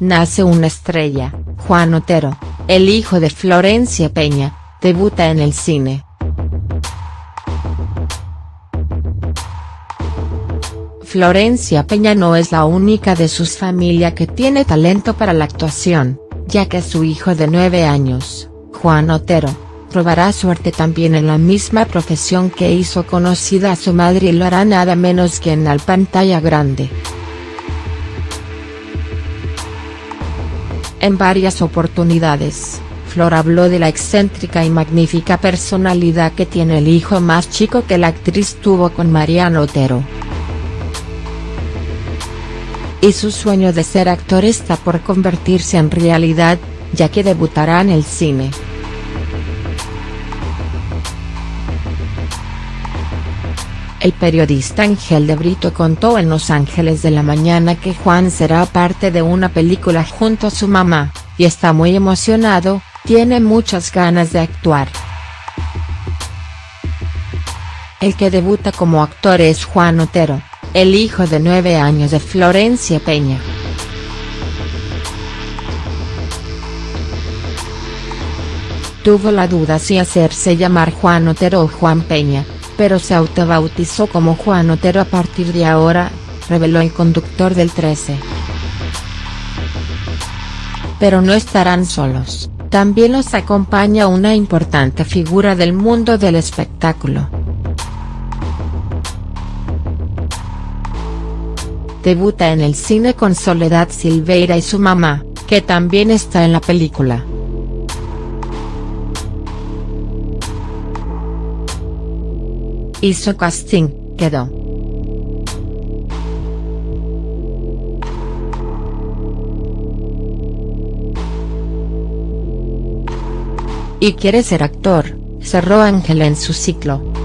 nace una estrella, Juan Otero, el hijo de Florencia Peña, debuta en el cine. Florencia Peña no es la única de su familia que tiene talento para la actuación, ya que su hijo de 9 años, Juan Otero, probará suerte también en la misma profesión que hizo conocida a su madre y lo hará nada menos que en la pantalla grande. En varias oportunidades, Flor habló de la excéntrica y magnífica personalidad que tiene el hijo más chico que la actriz tuvo con Mariano Otero. Y su sueño de ser actor está por convertirse en realidad, ya que debutará en el cine. El periodista Ángel de Brito contó en Los Ángeles de la Mañana que Juan será parte de una película junto a su mamá, y está muy emocionado, tiene muchas ganas de actuar. El que debuta como actor es Juan Otero, el hijo de nueve años de Florencia Peña. Tuvo la duda si hacerse llamar Juan Otero o Juan Peña pero se autobautizó como Juan Otero a partir de ahora, reveló el conductor del 13. Pero no estarán solos, también los acompaña una importante figura del mundo del espectáculo. Debuta en el cine con Soledad Silveira y su mamá, que también está en la película. Hizo casting, quedó. Y quiere ser actor, cerró Ángel en su ciclo.